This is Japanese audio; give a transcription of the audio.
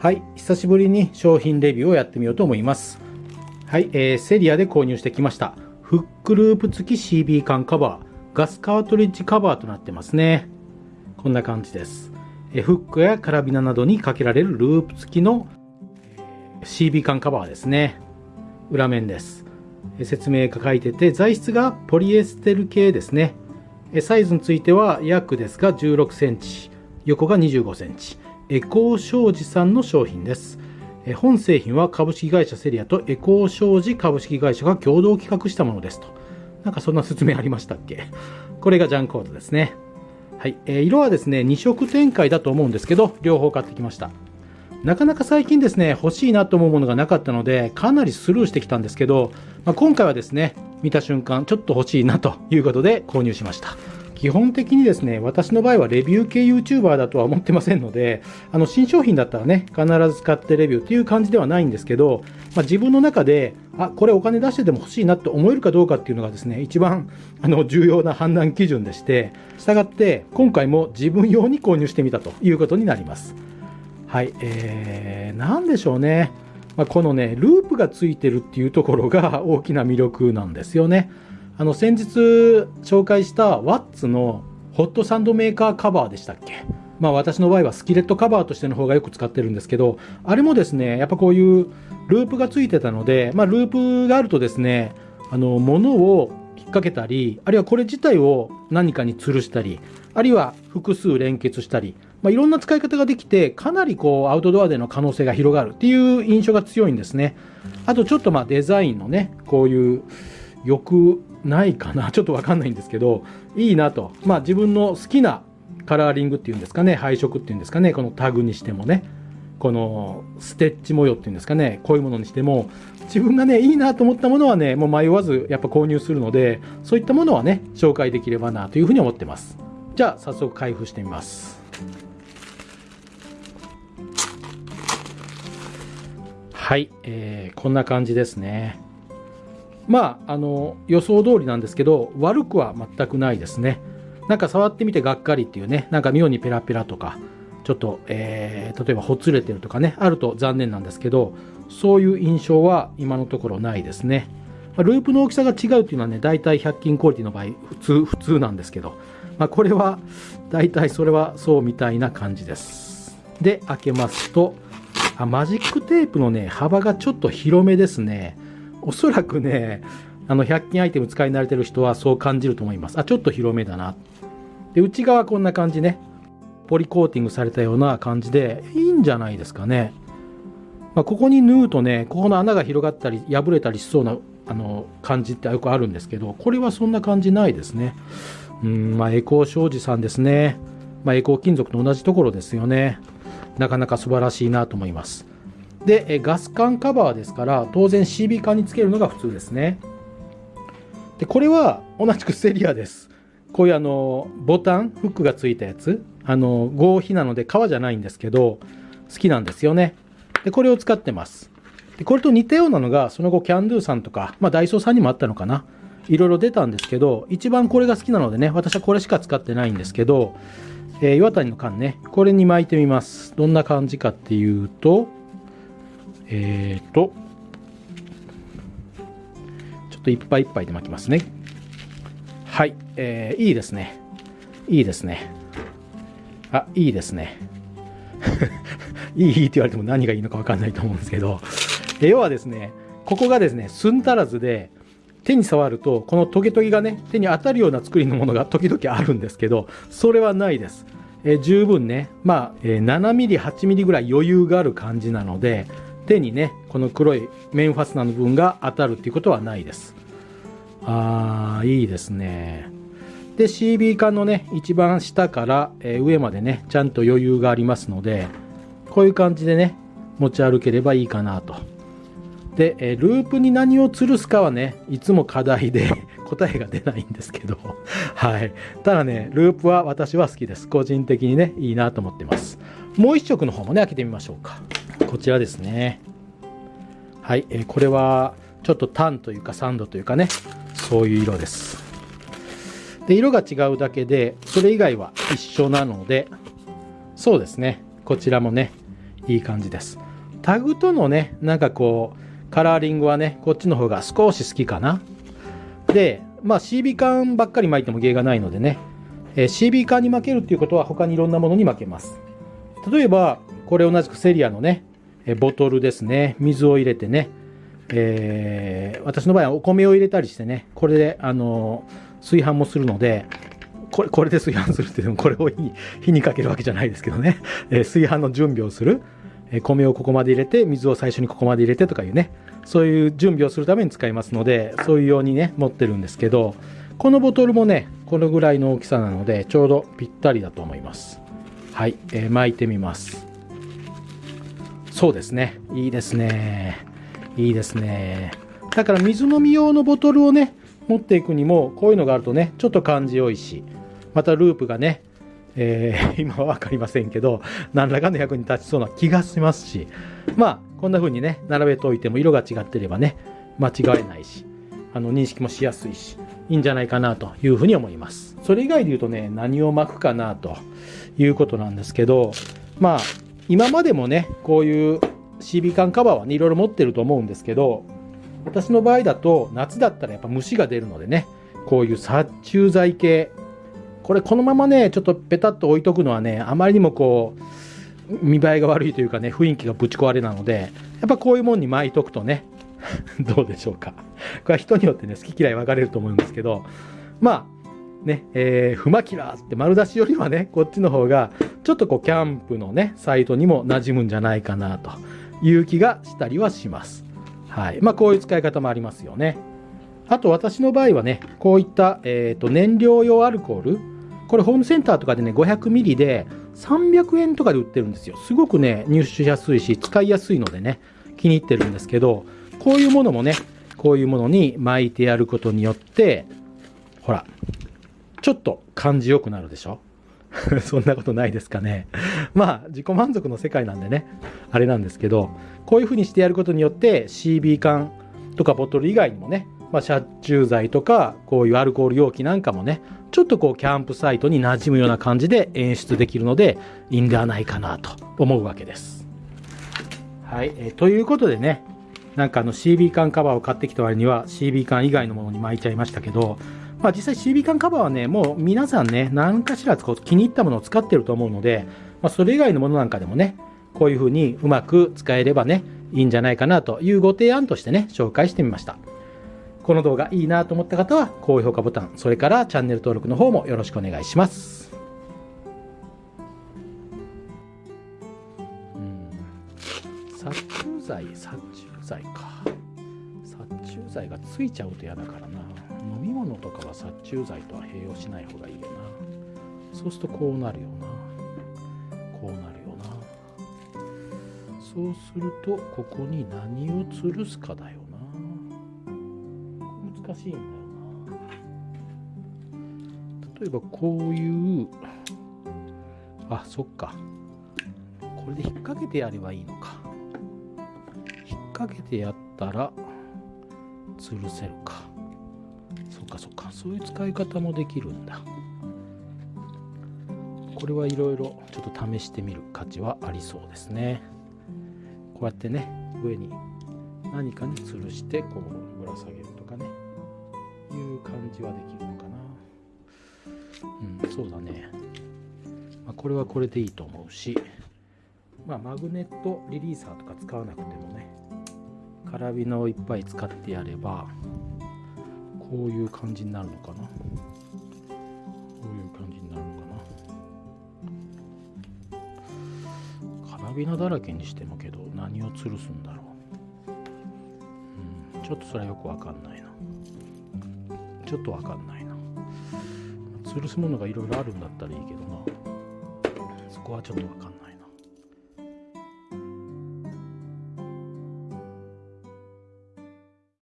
はい、久しぶりに商品レビューをやってみようと思います。はい、えー、セリアで購入してきました。フックループ付き CB 缶カバー、ガスカートリッジカバーとなってますね。こんな感じです。えフックやカラビナなどにかけられるループ付きの CB 缶カバーですね。裏面です。説明が書いてて、材質がポリエステル系ですね。サイズについては約ですが16センチ、横が25センチ。エコー商事さんの商品です。本製品は株式会社セリアとエコー商事株式会社が共同企画したものですと。なんかそんな説明ありましたっけ？これがジャンコードですね。はい。えー、色はですね、2色展開だと思うんですけど、両方買ってきました。なかなか最近ですね、欲しいなと思うものがなかったので、かなりスルーしてきたんですけど、まあ、今回はですね、見た瞬間、ちょっと欲しいなということで購入しました。基本的にですね、私の場合はレビュー系 YouTuber だとは思ってませんので、あの新商品だったらね、必ず使ってレビューっていう感じではないんですけど、まあ、自分の中で、あ、これお金出してでも欲しいなって思えるかどうかっていうのがですね、一番あの重要な判断基準でして、従って今回も自分用に購入してみたということになります。はい、えー、なんでしょうね。まあ、このね、ループがついてるっていうところが大きな魅力なんですよね。あの先日紹介したワッツのホットサンドメーカーカバーでしたっけ？まあ私の場合はスキレットカバーとしての方がよく使ってるんですけどあれもですねやっぱこういうループがついてたのでまあループがあるとですねあの物を引っ掛けたりあるいはこれ自体を何かに吊るしたりあるいは複数連結したり、まあ、いろんな使い方ができてかなりこうアウトドアでの可能性が広がるっていう印象が強いんですね。あとちょっとまあデザインのねこういう欲ないかな？ちょっとわかんないんですけどいいなと。まあ自分の好きなカラーリングっていうんですかね配色っていうんですかねこのタグにしてもね。このステッチ模様っていうんですかねこういうものにしても自分がねいいなと思ったものはねもう迷わずやっぱ購入するのでそういったものはね紹介できればなというふうに思ってます。じゃあ早速開封してみます。はい、えー、こんな感じですね。まあ、あの予想通りなんですけど悪くは全くないですね。なんか触ってみてがっかりっていうね。なんか妙にペラペラとかちょっと、えー、例えばほつれてるとかねあると残念なんですけどそういう印象は今のところないですね。ループの大きさが違うっていうのはね大体100均クオリティの場合普通普通なんですけど、まあ、これは大体それはそうみたいな感じです。で開けますとあマジックテープのね幅がちょっと広めですね。おそらくね、あの100均アイテム使い慣れてる人はそう感じると思います。あ、ちょっと広めだな。で、内側こんな感じね。ポリコーティングされたような感じで、いいんじゃないですかね。まあ、ここに縫うとね、ここの穴が広がったり、破れたりしそうなあの感じってよくあるんですけど、これはそんな感じないですね。うん、まあ、エコー商事さんですね。まあ、エコー金属と同じところですよね。なかなか素晴らしいなと思います。で、ガス管カバーですから、当然 CB 管につけるのが普通ですね。で、これは同じくセリアです。こういうあの、ボタン、フックがついたやつ。あの、合皮なので革じゃないんですけど、好きなんですよね。で、これを使ってます。で、これと似たようなのが、その後キャンドゥさんとか、まあダイソーさんにもあったのかな。いろいろ出たんですけど、一番これが好きなのでね、私はこれしか使ってないんですけど、えー、岩谷の缶ね、これに巻いてみます。どんな感じかっていうと、えっ、ー、と、ちょっといっぱいいっぱいで巻きますね。はい、えー、いいですね。いいですね。あ、いいですね。いいって言われても何がいいのか分かんないと思うんですけど、要はですね、ここがですね、寸足らずで、手に触ると、このトゲトゲがね、手に当たるような作りのものが 時々あるんですけど、それはないです。え、十分ね、まあ、えー、7ミリ、8ミリぐらい余裕がある感じなので、手にねこの黒いメンファスナーの部分が当たるっていうことはないです。あーいいですね。で CB 缶のね一番下から、え上までねちゃんと余裕がありますのでこういう感じでね持ち歩ければいいかなと。で、えループに何を吊るすかはねいつも課題で 答えが出ないんですけど。はい。ただねループは私は好きです。個人的にねいいなと思ってます。もう一色の方もね開けてみましょうか。こちらですね。はい、えー、これはちょっとタンというかサンドというかね、そういう色です。で、色が違うだけで、それ以外は一緒なので、そうですね、こちらもね、いい感じです。タグとのねなんかこうカラーリングはねこっちの方が少し好きかな。でまあ CB 缶ばっかり巻いても芸がないのでね、えー、CB 缶に負けるっていうことは他にいろんなものに負けます。例えばこれ同じくセリアのねボトルですね。水を入れてね。えー、私の場合はお米を入れたりしてね。これであの炊飯もするのでこれこれで炊飯するってでもこれを火に火にかけるわけじゃないですけどね、えー、炊飯の準備をする、えー、米をここまで入れて水を最初にここまで入れてとかいうね。そういう準備をするために使いますのでそういうようにね持ってるんですけどこのボトルもねこのぐらいの大きさなのでちょうどぴったりだと思います。はい、えー、巻いてみます。そうですねいいですねいいですね。だから水飲み用のボトルをね、持っていくにも、こういうのがあるとね、ちょっと感じよいし、またループがね、えー、今は分かりませんけど、何らかの役に立ちそうな気がしますし、まあ、こんな風にね、並べておいても色が違ってればね、間違えないし、あの認識もしやすいし、いいんじゃないかなというふうに思います。それ以外で言うとね、何を巻くかなということなんですけど、まあ、今までもね、こういう CB 缶カバーはね、いろいろ持ってると思うんですけど、私の場合だと夏だったらやっぱ虫が出るのでね、こういう殺虫剤系、これこのままね、ちょっとペタッと置いとくのはね、あまりにもこう、見栄えが悪いというかね、雰囲気がぶち壊れなので、やっぱこういうもんに巻いとくとね、どうでしょうか。これは人によってね、好き嫌い分かれると思うんですけど、まあ、ね、えー、フマキラーって丸出しよりはね、こっちの方が、ちょっとこう、キャンプのね、サイトにも馴染むんじゃないかなという気がしたりはします。はい。まあ、こういう使い方もありますよね。あと、私の場合はね、こういった、えっ、ー、と、燃料用アルコール。これ、ホームセンターとかでね、500ミリで300円とかで売ってるんですよ。すごくね、入手しやすいし、使いやすいのでね、気に入ってるんですけど、こういうものもね、こういうものに巻いてやることによって、ほら、ちょっと感じよくなるでしょ？そんなことないですかね。まあ、自己満足の世界なんでね、あれなんですけど、こういうふうにしてやることによって CB 缶とかボトル以外にもね、まあ、殺虫剤とか、こういうアルコール容器なんかもね、ちょっとこう、キャンプサイトに馴染むような感じで演出できるので、いいんではないかなと思うわけです。はい、え、ということでね、なんかあの CB 缶カバーを買ってきた割には CB 缶以外のものに巻いちゃいましたけど、まあ、実際 CB 缶カバーはね、もう皆さんね、何かしらこう気に入ったものを使ってると思うので、まあ、それ以外のものなんかでもね、こういうふうにうまく使えればね、いいんじゃないかなというご提案としてね、紹介してみました。この動画いいなと思った方は、高評価ボタン、それからチャンネル登録の方もよろしくお願いします。殺虫剤、殺虫剤か。殺虫剤がついちゃうと嫌だからな。飲み物とかは殺虫剤とは併用しない方がいいよな。そうするとこうなるよな。こうなるよな。そうするとここに何を吊るすかだよな。難しいんだよな。例えばこういうあそっか。これで引っ掛けてやればいいのか。引っ掛けてやったら吊るせるか。そっか。そういう使い方もできるんだ。これはいろいろちょっと試してみる価値はありそうですね。こうやってね上に何かに吊るしてこうぶら下げるとかね。いう感じはできるのかな。うんそうだね、まあ、これはこれでいいと思うし。まあマグネットリリーサーとか使わなくてもね。カラビナをいっぱい使ってやればこういう感じになるのかな？こういう感じになるのかな？カラビナだらけにしてもけど何を吊るすんだろう？うんちょっとそれはよくわかんないな。ちょっとわかんないな。吊るすものがいろいろあるんだったらいいけどな。そこはちょっとわかんない。